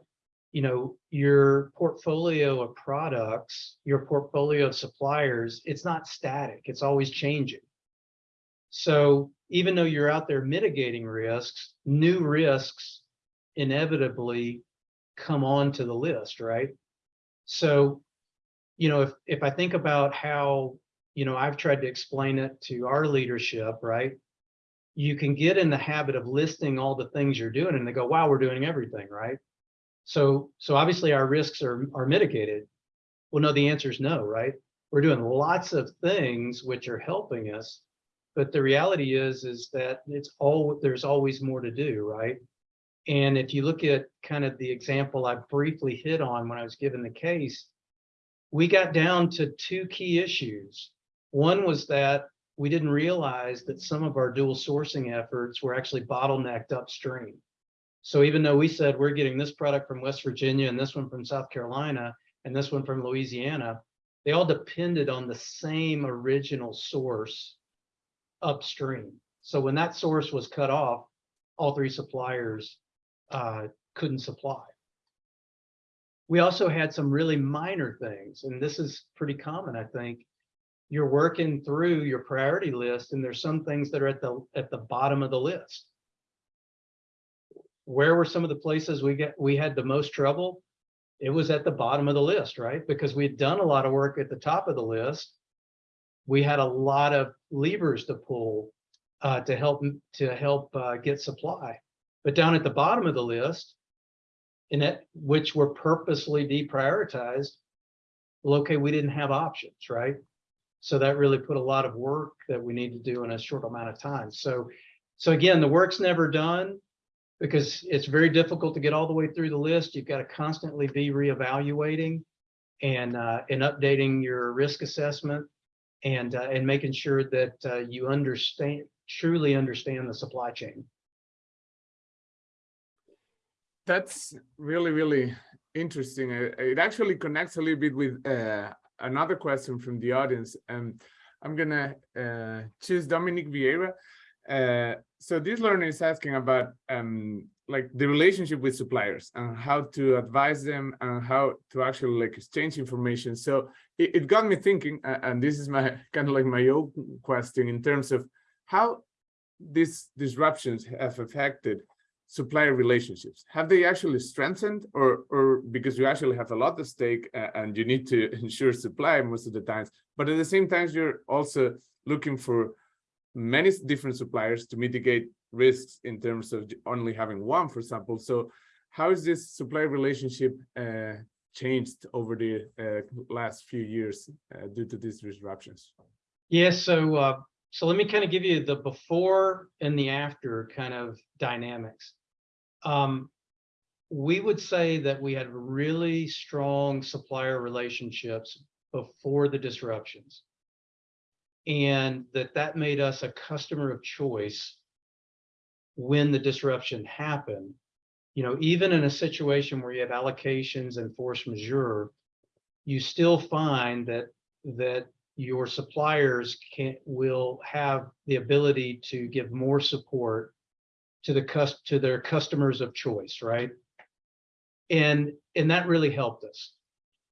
you know, your portfolio of products, your portfolio of suppliers, it's not static, it's always changing. So even though you're out there mitigating risks, new risks inevitably come onto the list, right? So, you know, if, if I think about how, you know, I've tried to explain it to our leadership, right? You can get in the habit of listing all the things you're doing and they go, wow, we're doing everything, right? So, so obviously our risks are, are mitigated. Well, no, the answer is no, right? We're doing lots of things which are helping us, but the reality is, is that it's all, there's always more to do, right? And if you look at kind of the example I briefly hit on when I was given the case, we got down to two key issues. One was that we didn't realize that some of our dual sourcing efforts were actually bottlenecked upstream. So even though we said we're getting this product from West Virginia and this one from South Carolina and this one from Louisiana, they all depended on the same original source upstream. So when that source was cut off, all three suppliers uh, couldn't supply. We also had some really minor things, and this is pretty common, I think. You're working through your priority list, and there's some things that are at the at the bottom of the list. Where were some of the places we get we had the most trouble? It was at the bottom of the list, right? Because we had done a lot of work at the top of the list. We had a lot of levers to pull uh, to help to help uh, get supply. But down at the bottom of the list, in it, which were purposely deprioritized, well, okay, we didn't have options, right? So that really put a lot of work that we need to do in a short amount of time. So, so again, the work's never done because it's very difficult to get all the way through the list. You've got to constantly be reevaluating and uh, and updating your risk assessment and uh, and making sure that uh, you understand truly understand the supply chain. That's really, really interesting. It actually connects a little bit with uh, another question from the audience. Um, I'm gonna uh, choose Dominic Vieira. Uh, so this learner is asking about um, like the relationship with suppliers and how to advise them and how to actually like exchange information. So it, it got me thinking, uh, and this is my kind of like my own question in terms of how these disruptions have affected supplier relationships have they actually strengthened or or because you actually have a lot at stake uh, and you need to ensure supply most of the times but at the same time you're also looking for many different suppliers to mitigate risks in terms of only having one for example so how is this supply relationship uh, changed over the uh, last few years uh, due to these disruptions Yes, so uh, so let me kind of give you the before and the after kind of dynamics. Um, we would say that we had really strong supplier relationships before the disruptions. And that that made us a customer of choice when the disruption happened. You know, even in a situation where you have allocations and force majeure, you still find that that your suppliers can will have the ability to give more support to the to their customers of choice, right? And and that really helped us.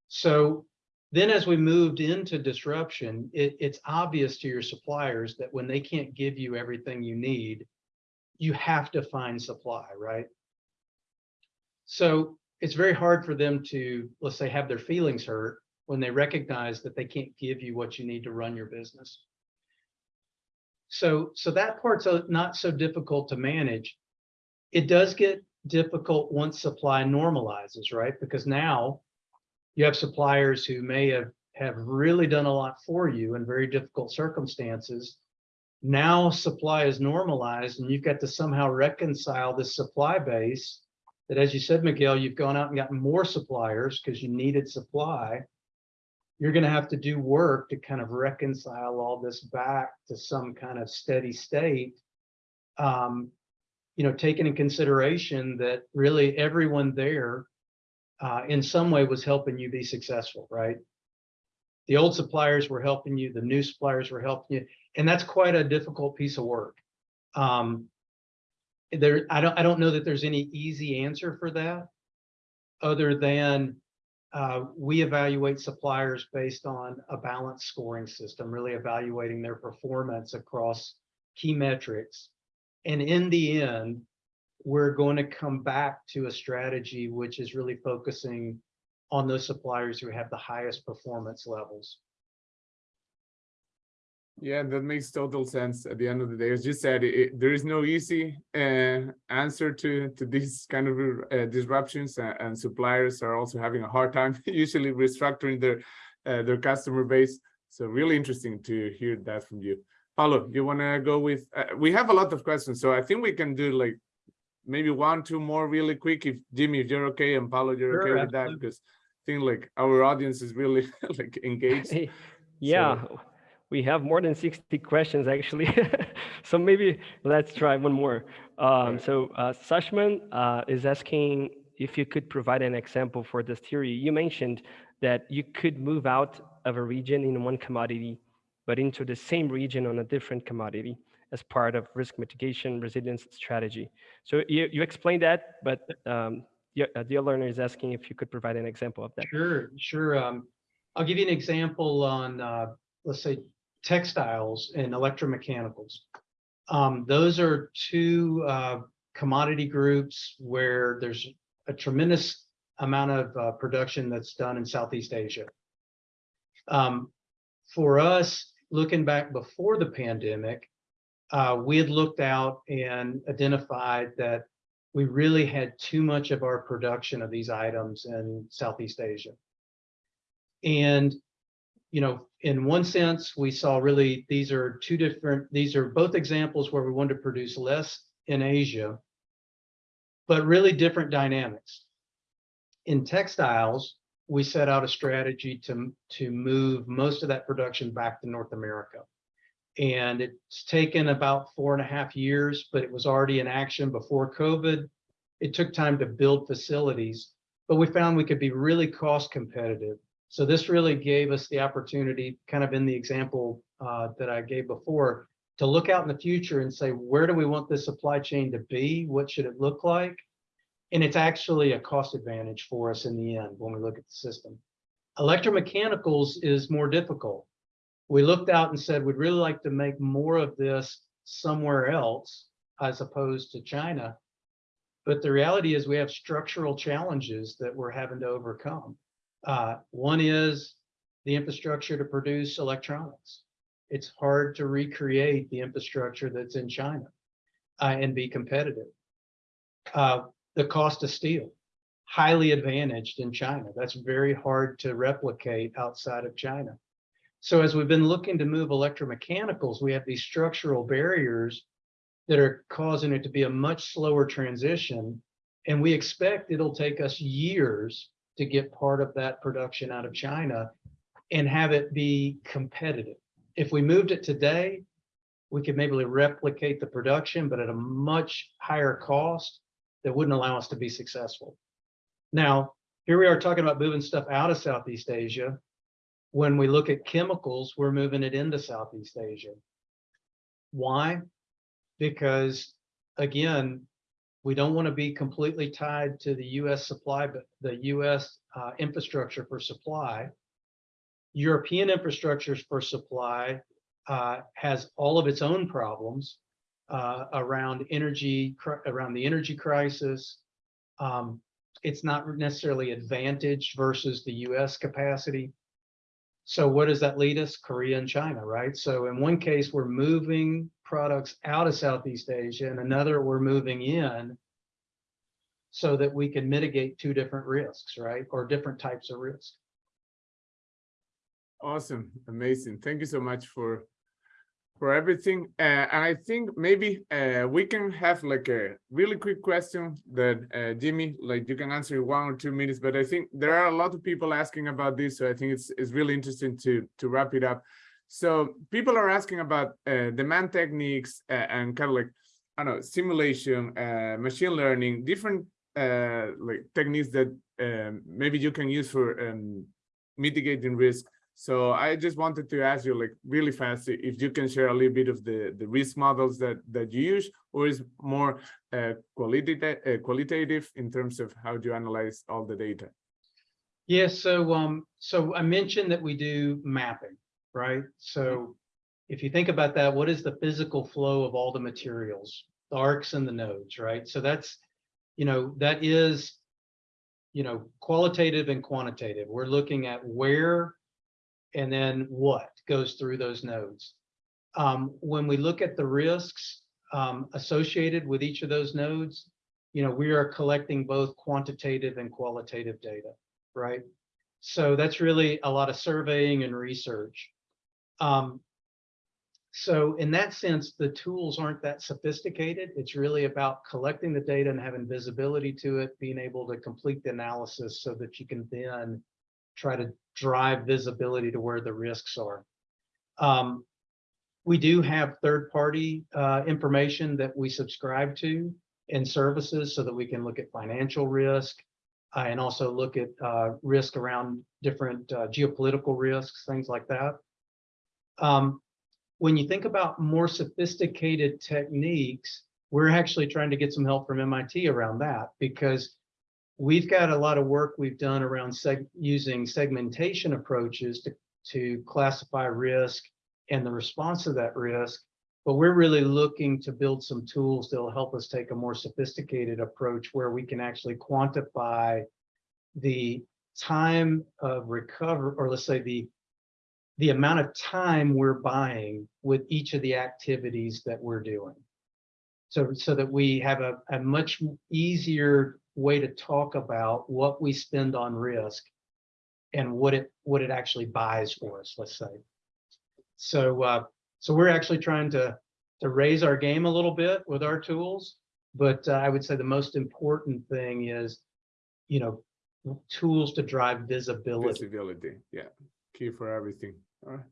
So then as we moved into disruption, it, it's obvious to your suppliers that when they can't give you everything you need, you have to find supply, right? So it's very hard for them to, let's say, have their feelings hurt when they recognize that they can't give you what you need to run your business. So, so that part's uh, not so difficult to manage. It does get difficult once supply normalizes, right? Because now You have suppliers who may have, have really done a lot for you in very difficult circumstances. Now supply is normalized and you've got to somehow reconcile this supply base that, as you said, Miguel, you've gone out and gotten more suppliers because you needed supply. You're going to have to do work to kind of reconcile all this back to some kind of steady state. Um, you know, taking in consideration that really everyone there uh, in some way was helping you be successful, right? The old suppliers were helping you, the new suppliers were helping you, and that's quite a difficult piece of work. Um, there, I don't, I don't know that there's any easy answer for that, other than uh, we evaluate suppliers based on a balanced scoring system, really evaluating their performance across key metrics. And in the end, we're going to come back to a strategy which is really focusing on those suppliers who have the highest performance levels. Yeah, that makes total sense at the end of the day. As you said, it, there is no easy uh, answer to, to these kind of uh, disruptions and, and, suppliers are also having a hard time usually restructuring their, uh, their customer base. So really interesting to hear that from you. Paulo, you want to go with, uh, we have a lot of questions, so I think we can do like maybe one, two more really quick if Jimmy, if you're okay and Paulo, you're Sure, okay with that because I think like our audience is really like engaged. Yeah, we have more than 60 questions actually. so maybe let's try one more. Um, so uh, Sashman uh, is asking if you could provide an example for this theory. You mentioned that you could move out of a region in one commodity, but into the same region on a different commodity as part of risk mitigation resilience strategy. So you, you explained that, but um, your, uh, learner is asking if you could provide an example of that. Sure, sure. Um, I'll give you an example on, uh, let's say, textiles and electromechanicals. Um, those are two uh, commodity groups where there's a tremendous amount of uh, production that's done in Southeast Asia. Um, for us, looking back before the pandemic, uh, we had looked out and identified that we really had too much of our production of these items in Southeast Asia. And, you know, in one sense, we saw really, these are two different, these are both examples where we wanted to produce less in Asia, but really different dynamics. In textiles, we set out a strategy to, to move most of that production back to North America. And it's taken about four and a half years, but it was already in action before COVID. It took time to build facilities, but we found we could be really cost competitive. So this really gave us the opportunity, kind of in the example uh, that I gave before, to look out in the future and say, where do we want this supply chain to be? What should it look like? And it's actually a cost advantage for us in the end when we look at the system. Electromechanicals is more difficult we looked out and said, we'd really like to make more of this somewhere else as opposed to China. But the reality is we have structural challenges that we're having to overcome. Uh, one is the infrastructure to produce electronics. It's hard to recreate the infrastructure that's in China uh, and be competitive. Uh, the cost of steel, highly advantaged in China. That's very hard to replicate outside of China. So as we've been looking to move electromechanicals, we have these structural barriers that are causing it to be a much slower transition. And we expect it'll take us years to get part of that production out of China and have it be competitive. If we moved it today, we could maybe replicate the production, but at a much higher cost that wouldn't allow us to be successful. Now, here we are talking about moving stuff out of Southeast Asia when we look at chemicals, we're moving it into Southeast Asia. Why? Because again, we don't want to be completely tied to the US supply, but the US uh, infrastructure for supply. European infrastructures for supply uh, has all of its own problems uh, around energy, around the energy crisis. Um, it's not necessarily advantaged versus the US capacity. So what does that lead us? Korea and China, right? So in one case, we're moving products out of Southeast Asia, and another we're moving in so that we can mitigate two different risks, right? Or different types of risk. Awesome, amazing. Thank you so much for for everything. Uh, and I think maybe uh, we can have like a really quick question that uh, Jimmy, like you can answer in one or two minutes. But I think there are a lot of people asking about this, so I think it's it's really interesting to to wrap it up. So people are asking about uh, demand techniques uh, and kind of like I don't know simulation, uh, machine learning, different like techniques that um, maybe you can use for um, mitigating risk. So I just wanted to ask you like really fast if you can share a little bit of the, the risk models that, that you use or is more uh, qualitative, uh, qualitative in terms of how do you analyze all the data? Yes, so um, so I mentioned that we do mapping, right? So if you think about that, what is the physical flow of all the materials, the arcs and the nodes, right? So that's, you know, that is, you know, qualitative and quantitative. We're looking at where and then what goes through those nodes. Um, when we look at the risks um, associated with each of those nodes, you know, we are collecting both quantitative and qualitative data, right? So that's really a lot of surveying and research. Um, so in that sense, the tools aren't that sophisticated. It's really about collecting the data and having visibility to it, being able to complete the analysis so that you can then try to drive visibility to where the risks are. Um, we do have third-party uh, information that we subscribe to and services so that we can look at financial risk uh, and also look at uh, risk around different uh, geopolitical risks, things like that. Um, when you think about more sophisticated techniques, we're actually trying to get some help from MIT around that because we've got a lot of work we've done around seg using segmentation approaches to, to classify risk and the response to that risk. But we're really looking to build some tools that will help us take a more sophisticated approach where we can actually quantify the time of recover, or let's say the the amount of time we're buying with each of the activities that we're doing. So, so that we have a, a much easier way to talk about what we spend on risk and what it what it actually buys for us, let's say. So uh, so we're actually trying to to raise our game a little bit with our tools, but uh, I would say the most important thing is, you know, tools to drive visibility. Visibility, yeah, key for everything. All right.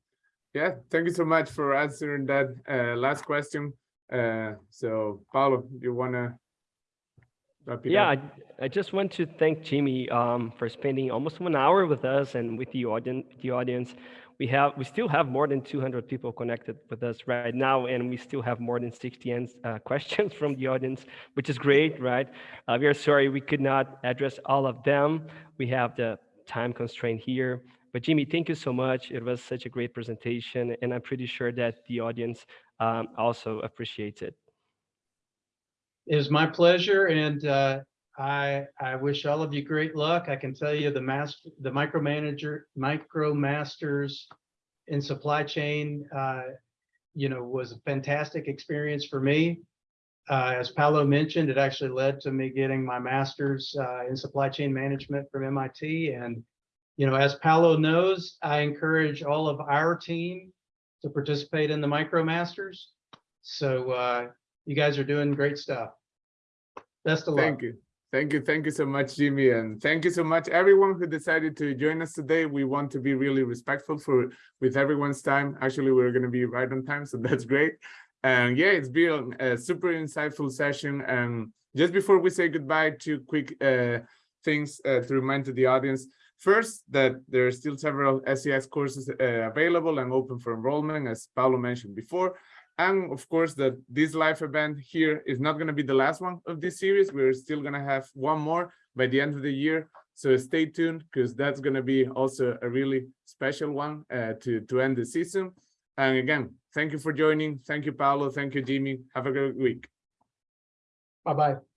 Yeah, thank you so much for answering that uh, last question. Uh, so Paulo, you wanna yeah, I, I, just want to thank Jimmy um, for spending almost one hour with us and with the audience. The audience, we have we still have more than 200 people connected with us right now, and we still have more than 60 uh, questions from the audience, which is great, right? Uh, we are sorry we could not address all of them. We have the time constraint here. But Jimmy, thank you so much. It was such a great presentation, and I'm pretty sure that the audience um, also appreciates it. It was my pleasure, and uh, I I wish all of you great luck. I can tell you the master, the micromanager, micro masters in supply chain, uh, you know, was a fantastic experience for me. Uh, as Paulo mentioned, it actually led to me getting my master's uh, in supply chain management from MIT. And, you know, as Paulo knows, I encourage all of our team to participate in the MicroMasters. So uh, you guys are doing great stuff. Best of luck. Thank you. Thank you. Thank you so much, Jimmy. And thank you so much, everyone who decided to join us today. We want to be really respectful for with everyone's time. Actually, we're going to be right on time, so that's great. And yeah, it's been a super insightful session. And just before we say goodbye, two quick uh, things uh, to remind to the audience. First, that there are still several SES courses uh, available and open for enrollment, as Paulo mentioned before. And of course, that this live event here is not going to be the last one of this series. We're still going to have one more by the end of the year. So stay tuned because that's going to be also a really special one uh, to, to end the season. And again, thank you for joining. Thank you, Paulo Thank you, Jimmy. Have a great week. Bye-bye.